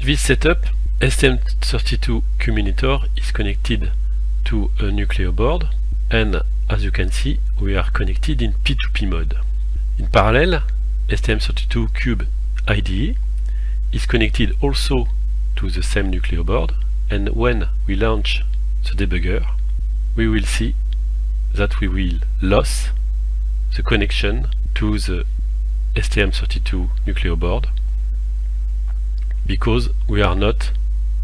This setup, STM32 Cube is connected to a Nucleo board and as you can see we are connected in P2P mode. In parallel, STM32 Cube IDE is connected also to the same Nucleo board and when we launch the debugger we will see that we will lose the connection to the STM32 Nucleo board because we are not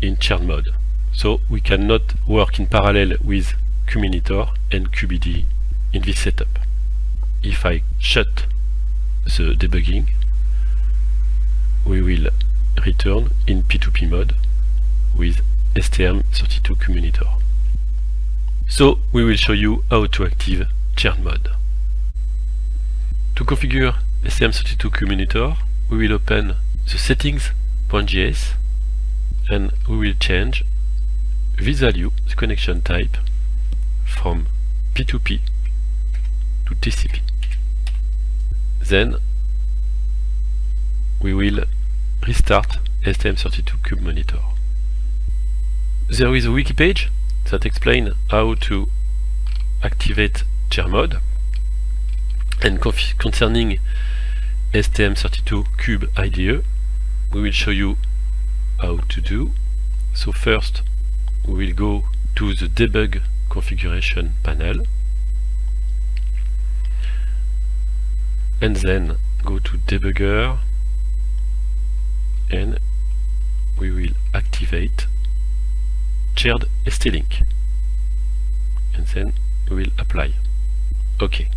in churn mode. So we cannot work in parallel with Cube Monitor and Cube IDE in this setup. If I shut the debugging, we will return in P2P mode with STM32 Cube Monitor. So we will show you how to active churn mode. To configure STM32 Cube Monitor, we will open the settings.js and we will change this value, the connection type, from P2P to TCP. Then we will restart STM32 Cube Monitor. There is a wiki page that explains how to activate churn mode and concerning STM32 Cube IDE we will show you how to do. So first we will go to the debug configuration panel. And then go to debugger. And we will activate shared ST-Link. And then we will apply. OK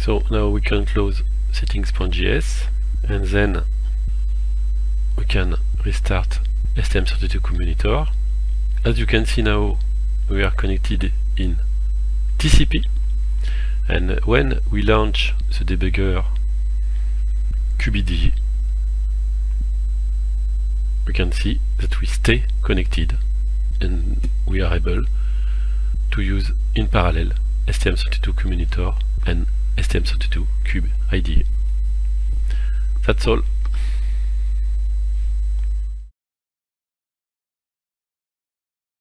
so now we can close settings.js and then we can restart STM32 Cube As you can see now we are connected in TCP and when we launch the debugger QBD we can see that we stay connected and we are able to use in parallel STM32 Cube and STM32 Cube. That's all.